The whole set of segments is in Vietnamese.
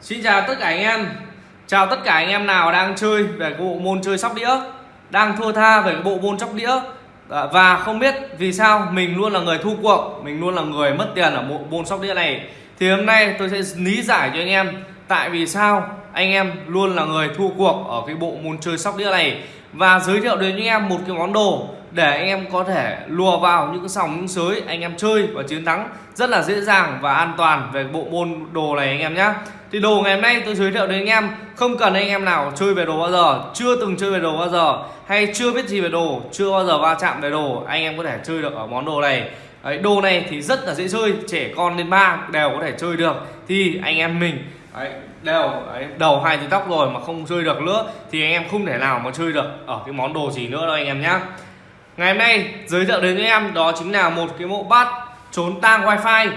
Xin chào tất cả anh em. Chào tất cả anh em nào đang chơi về cái bộ môn chơi sóc đĩa, Đang thua tha về cái bộ môn sóc đĩa. Ờ, và không biết vì sao mình luôn là người thu cuộc, Mình luôn là người mất tiền ở bộ môn sóc đĩa này. Thì hôm nay tôi sẽ lý giải cho anh em Tại vì sao anh em luôn là người thua cuộc ở cái bộ môn chơi sóc đĩa này. Và giới thiệu đến anh em một cái món đồ để anh em có thể lùa vào những cái sòng những sới anh em chơi và chiến thắng rất là dễ dàng và an toàn về bộ môn đồ này anh em nhé thì đồ ngày hôm nay tôi giới thiệu đến anh em không cần anh em nào chơi về đồ bao giờ chưa từng chơi về đồ bao giờ hay chưa biết gì về đồ chưa bao giờ va chạm về đồ anh em có thể chơi được ở món đồ này. Đấy, đồ này thì rất là dễ chơi trẻ con đến ba đều có thể chơi được. Thì anh em mình đấy, đều đấy, đầu hai tí tóc rồi mà không chơi được nữa thì anh em không thể nào mà chơi được ở cái món đồ gì nữa đâu anh em nhé Ngày hôm nay, giới thiệu đến với em đó chính là một cái mẫu bát trốn tang wifi.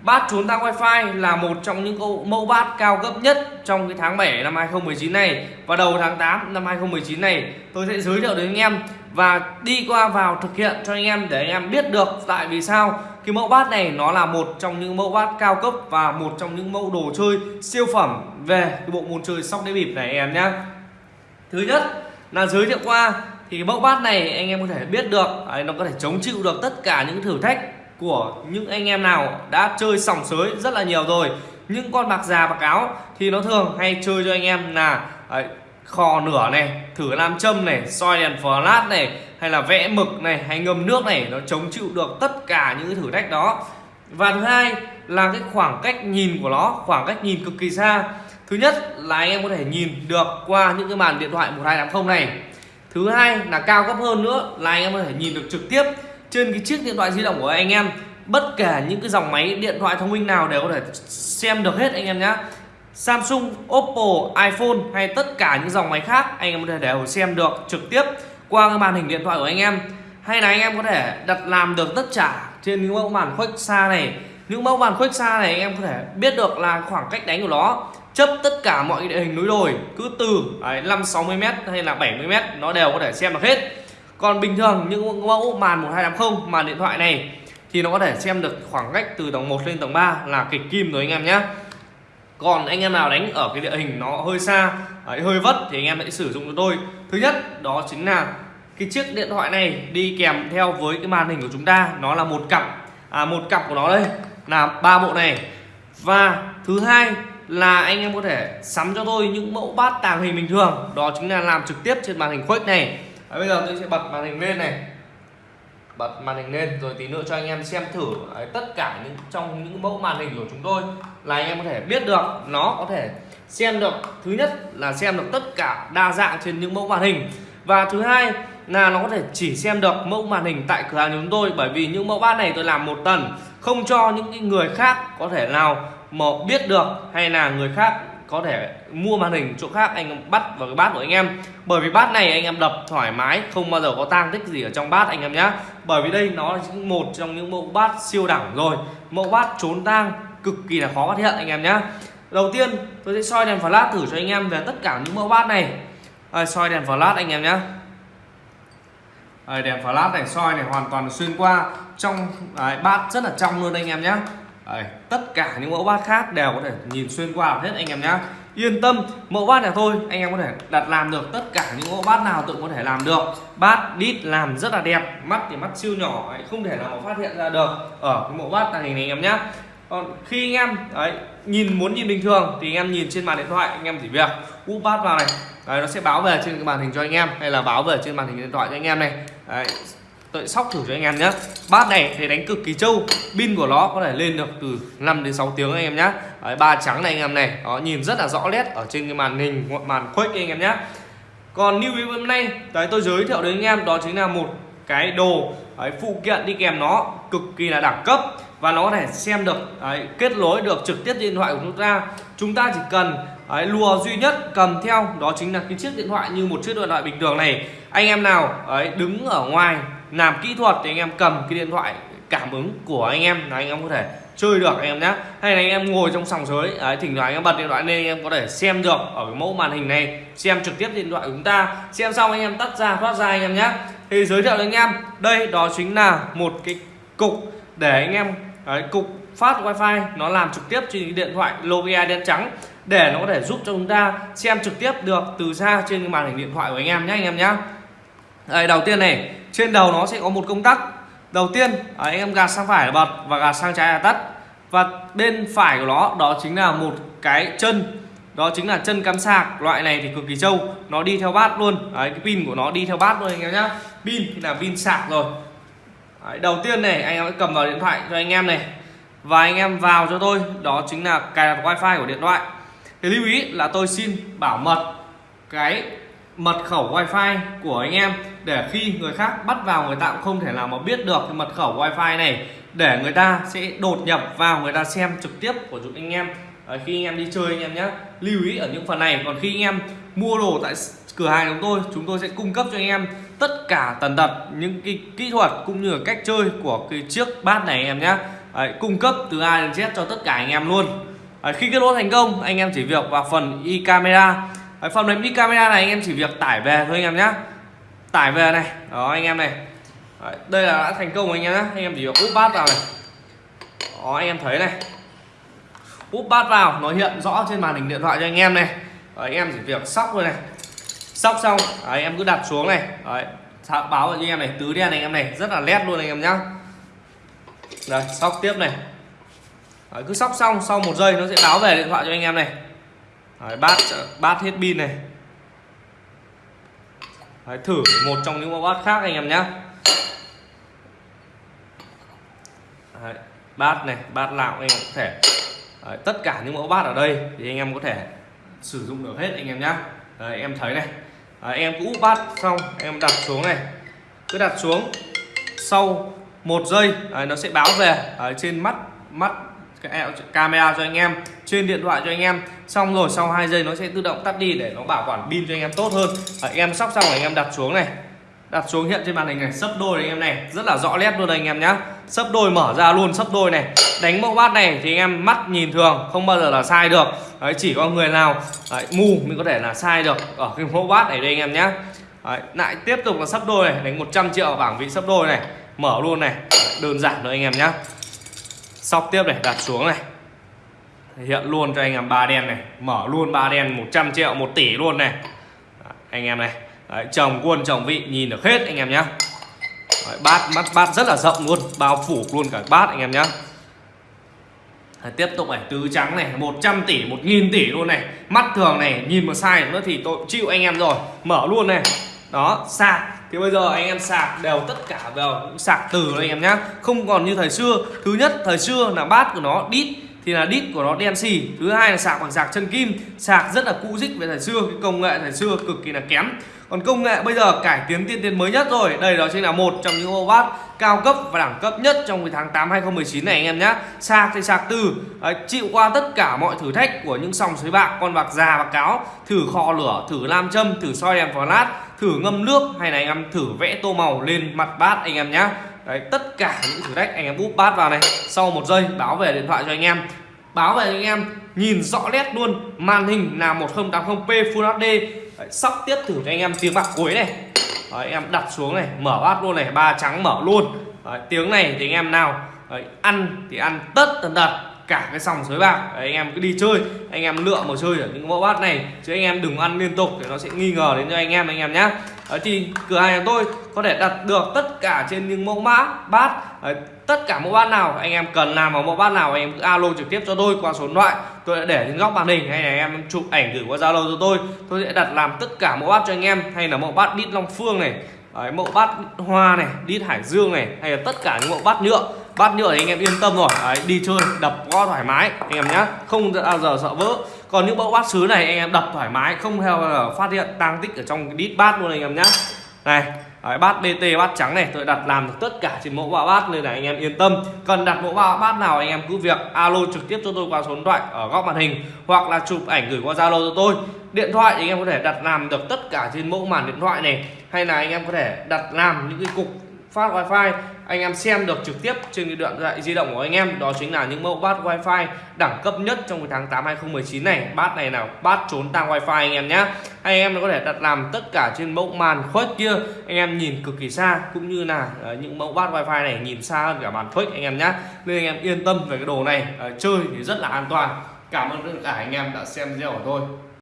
Bát trốn tang wifi là một trong những mẫu bát cao cấp nhất trong cái tháng 7 năm 2019 này Và đầu tháng 8 năm 2019 này. Tôi sẽ giới thiệu đến anh em Và đi qua vào thực hiện cho anh em để anh em biết được tại vì sao cái mẫu bát này nó là một trong những mẫu bát cao cấp và một trong những mẫu đồ chơi siêu phẩm về cái bộ môn chơi sóc đĩa bịp này em nhé Thứ nhất là giới thiệu qua thì cái mẫu bát này anh em có thể biết được đấy, nó có thể chống chịu được tất cả những thử thách của những anh em nào đã chơi sòng sới rất là nhiều rồi. Những con bạc già bạc áo thì nó thường hay chơi cho anh em là à, đấy, khò nửa này thử nam châm này soi đèn flash này hay là vẽ mực này hay ngâm nước này nó chống chịu được tất cả những thử thách đó. Và thứ hai là cái khoảng cách nhìn của nó khoảng cách nhìn cực kỳ xa. Thứ nhất là anh em có thể nhìn được qua những cái màn điện thoại 1280 này thứ hai là cao cấp hơn nữa là anh em có thể nhìn được trực tiếp trên cái chiếc điện thoại di động của anh em. Bất kể những cái dòng máy điện thoại thông minh nào đều có thể xem được hết anh em nhé Samsung, Oppo, iPhone hay tất cả những dòng máy khác anh em có thể đều xem được trực tiếp qua cái màn hình điện thoại của anh em. Hay là anh em có thể đặt làm được tất cả trên những mẫu màn khuếch xa này. Những mẫu màn khuếch xa này anh em có thể biết được là khoảng cách đánh của nó chấp tất cả mọi địa hình núi đồi cứ từ đấy, 5 60 m hay là 70 m nó đều có thể xem được hết. Còn bình thường những mẫu màn 1280 màn điện thoại này thì nó có thể xem được khoảng cách từ tầng 1 lên tầng 3 là kịch kim rồi anh em nhé còn anh em nào đánh ở cái địa hình nó hơi xa đấy, hơi vất thì anh em hãy sử dụng cho tôi. Thứ nhất đó chính là cái chiếc điện thoại này đi kèm theo với cái màn hình của chúng ta nó là một cặp. À một cặp của nó đây là ba bộ này. Và thứ hai là anh em có thể sắm cho tôi những mẫu bát tàng hình bình thường. Đó chính là làm trực tiếp trên màn hình khuếch này. À, bây giờ tôi sẽ bật màn hình lên này. Bật màn hình lên rồi tí nữa cho anh em xem thử Đấy, tất cả những trong những mẫu màn hình của chúng tôi là anh em có thể biết được. Nó có thể xem được thứ nhất là xem được tất cả đa dạng trên những mẫu màn hình. Và thứ hai là nó có thể chỉ xem được mẫu màn hình tại cửa hàng của chúng tôi bởi vì những mẫu bát này tôi làm một tuần không cho những người khác có thể nào mà biết được hay là người khác có thể mua màn hình chỗ khác anh bắt vào cái bát của anh em. Bởi vì bát này anh em đập thoải mái không bao giờ có tang tích gì ở trong bát anh em nhé bởi vì đây nó là một trong những mẫu bát siêu đẳng rồi. Mẫu bát trốn tang cực kỳ là khó phát hiện anh em nhé đầu tiên tôi sẽ soi đèn flash thử cho anh em về tất cả những mẫu bát này. À, soi đèn flash anh em nhé à, đèn flash này soi này hoàn toàn xuyên qua. Trong đấy, bát rất là trong luôn anh em nhé Đấy, tất cả những mẫu bát khác đều có thể nhìn xuyên qua hết anh em nhé yên tâm mẫu bát này thôi anh em có thể đặt làm được tất cả những mẫu bát nào tự có thể làm được. Bát đít làm rất là đẹp mắt thì mắt siêu nhỏ không thể nào phát hiện ra được ở cái mẫu bát tàng hình này anh em nhé còn khi anh em đấy nhìn muốn nhìn bình thường thì anh em nhìn trên màn điện thoại anh em chỉ việc úp bát vào này. Đấy, nó sẽ báo về trên cái màn hình cho anh em hay là báo về trên màn hình điện thoại cho anh em này. Đấy, tôi sóc thử cho anh em nhé bát này thì đánh cực kỳ trâu. Pin của nó có thể lên được từ 5 đến 6 tiếng anh em nhé Đấy, ba trắng này anh em này. Nó nhìn rất là rõ nét ở trên cái màn hình màn khuếch anh em nhé còn lưu ý hôm nay đấy tôi giới thiệu đến anh em đó chính là một cái đồ đấy, phụ kiện đi kèm nó cực kỳ là đẳng cấp. Và nó có thể xem được đấy, kết nối được trực tiếp điện thoại của chúng ta. Chúng ta chỉ cần đấy, lùa duy nhất cầm theo đó chính là cái chiếc điện thoại như một chiếc điện thoại bình thường này. Anh em nào đấy, đứng ở ngoài làm kỹ thuật thì anh em cầm cái điện thoại cảm ứng của anh em là anh em có thể chơi được anh em nhé hay là anh em ngồi trong sòng sới đấy, thỉnh thoảng anh em bật điện thoại lên anh em có thể xem được ở cái mẫu màn hình này xem trực tiếp điện thoại của chúng ta xem xong anh em tắt ra thoát ra anh em nhé thì giới thiệu đến anh em đây đó chính là một cái cục để anh em đấy, cục phát wifi nó làm trực tiếp trên cái điện thoại Nokia đen trắng để nó có thể giúp cho chúng ta xem trực tiếp được từ xa trên cái màn hình điện thoại của anh em nhé anh em nhé Đây, đầu tiên này trên đầu nó sẽ có một công tắc. Đầu tiên à, anh em gạt sang phải là bật và gạt sang trái là tắt. Và bên phải của nó đó chính là một cái chân. Đó chính là chân cắm sạc. Loại này thì cực kỳ trâu. Nó đi theo bát luôn. Đấy, cái pin của nó đi theo bát luôn anh em nhá. Pin thì là pin sạc rồi. Đấy, đầu tiên này anh em cầm vào điện thoại cho anh em này. Và anh em vào cho tôi. Đó chính là cài đặt wifi của điện thoại. Thì lưu ý là tôi xin bảo mật cái mật khẩu wifi của anh em để khi người khác bắt vào người ta cũng không thể nào mà biết được cái mật khẩu wifi này. Để người ta sẽ đột nhập vào người ta xem trực tiếp của chúng anh em. À, khi anh em đi chơi anh em nhé lưu ý ở những phần này. Còn khi anh em mua đồ tại cửa hàng chúng tôi chúng tôi sẽ cung cấp cho anh em tất cả tần tật những cái kỹ thuật cũng như là cách chơi của cái chiếc bát này anh em nhé à, cung cấp từ A đến Z cho tất cả anh em luôn. À, khi kết nối thành công anh em chỉ việc vào phần e camera Đấy, phần mềm đi camera này anh em chỉ việc tải về thôi anh em nhé tải về này đó anh em này Đấy, đây là đã thành công anh em nhé anh em chỉ việc úp bát vào này đó anh em thấy này úp bát vào nó hiện rõ trên màn hình điện thoại cho anh em này Đấy, anh em chỉ việc sóc thôi này sóc xong Đấy, em cứ đặt xuống này Đấy, báo cho anh em này tứ đen này anh em này rất là nét luôn anh em nhá đây sóc tiếp này Đấy, cứ sóc xong sau một giây nó sẽ báo về điện thoại cho anh em này Đấy, bát bát hết pin này. Đấy, thử một trong những mẫu bát khác anh em nhé Đấy, bát này bát nào anh em có thể. Đấy, tất cả những mẫu bát ở đây thì anh em có thể sử dụng được hết anh em nhé Đấy, em thấy này. Đấy, em cũ úp bát xong em đặt xuống này. Cứ đặt xuống. Sau một giây đấy, nó sẽ báo về ở trên mắt mắt cái camera cho anh em trên điện thoại cho anh em. Xong rồi sau 2 giây nó sẽ tự động tắt đi để nó bảo quản pin cho anh em tốt hơn. Anh em sóc xong rồi anh em đặt xuống này. Đặt xuống hiện trên màn hình này sấp đôi anh em này. Rất là rõ nét luôn anh em nhá. Sấp đôi mở ra luôn sấp đôi này. Đánh mẫu bát này thì anh em mắt nhìn thường không bao giờ là sai được. Đấy, chỉ có người nào đấy, mù mới có thể là sai được ở cái mẫu bát này đây anh em nhá. Đấy, lại tiếp tục là sấp đôi này đánh 100 triệu ở bảng vị sấp đôi này. Mở luôn này. Đơn giản thôi anh em nhá sóc tiếp này đặt xuống này. Hiện luôn cho anh em ba đen này. Mở luôn ba đen 100 triệu 1 tỷ luôn này. Anh em này. Đấy, chồng quân chồng vị nhìn được hết anh em nhá. Đấy, bát mắt bát rất là rộng luôn. Bao phủ luôn cả bát anh em nhá. Đấy, tiếp tục này tứ trắng này 100 tỷ 1000 tỷ luôn này. Mắt thường này nhìn mà sai nữa thì tôi chịu anh em rồi. Mở luôn này. Đó sạc thì bây giờ anh em sạc đều tất cả vào sạc từ anh em nhá. Không còn như thời xưa. Thứ nhất thời xưa là bát của nó đít thì là đít của nó đen xì. Thứ hai là sạc bằng sạc chân kim. Sạc rất là cũ dích về thời xưa cái công nghệ thời xưa cực kỳ là kém. Còn công nghệ bây giờ cải tiến tiên tiến mới nhất rồi. Đây đó chính là một trong những ô bát cao cấp và đẳng cấp nhất trong cái tháng 8 2019 này anh em nhé sạc thì sạc từ đấy, chịu qua tất cả mọi thử thách của những sòng sới bạc con bạc già bạc cáo. Thử kho lửa thử nam châm thử soi đèn lát thử ngâm nước hay là anh em thử vẽ tô màu lên mặt bát anh em nhá. Đấy tất cả những thử thách anh em úp bát vào này. Sau một giây báo về điện thoại cho anh em. Báo về anh em nhìn rõ nét luôn màn hình là 1080p Full HD Đấy, sóc tiếp thử cho anh em tiếng bạc cuối này. Đấy, em đặt xuống này mở bát luôn này ba trắng mở luôn. Đấy, tiếng này thì anh em nào? Đấy, ăn thì ăn tất tần tật cả cái sòng sới bạc. Đấy, anh em cứ đi chơi anh em lựa mà chơi ở những mẫu bát này chứ anh em đừng ăn liên tục để nó sẽ nghi ngờ đến cho anh em anh em nhé Đấy, thì cửa hàng của tôi có thể đặt được tất cả trên những mẫu mã bát Đấy, tất cả mẫu bát nào anh em cần làm ở mẫu bát nào anh em cứ alo trực tiếp cho tôi qua số điện thoại. Tôi đã để trên góc màn hình hay là anh em chụp ảnh gửi qua zalo cho tôi. Tôi sẽ đặt làm tất cả mẫu bát cho anh em hay là mẫu bát đít long phương này Đấy, mẫu bát hoa này đít hải dương này hay là tất cả những mẫu bát nhựa bát nhựa thì anh em yên tâm rồi. Đấy, đi chơi đập có thoải mái anh em nhé không bao à, giờ sợ vỡ. Còn những mẫu bát sứ này anh em đập thoải mái không theo ờ, phát hiện tăng tích ở trong cái đít bát luôn anh em nhé này Đấy, bát BT bát trắng này tôi đặt làm được tất cả trên mẫu bát bát nên là anh em yên tâm. Cần đặt mẫu bát bát nào anh em cứ việc alo trực tiếp cho tôi qua số điện thoại ở góc màn hình hoặc là chụp ảnh gửi qua zalo cho tôi. Điện thoại thì anh em có thể đặt làm được tất cả trên mẫu màn điện thoại này. Hay là anh em có thể đặt làm những cái cục phát wifi. Anh em xem được trực tiếp trên cái điện thoại di động của anh em, đó chính là những mẫu bát wifi đẳng cấp nhất trong cái tháng 8 2019 này. Bát này nào, bát trốn tăng wifi anh em nhé anh em có thể đặt làm tất cả trên mẫu màn khuếch kia. Anh em nhìn cực kỳ xa, cũng như là ờ, những mẫu bát wifi này nhìn xa hơn cả màn khuếch anh em nhé nên anh em yên tâm về cái đồ này ờ, chơi thì rất là an toàn. Cảm ơn tất cả anh em đã xem video của tôi.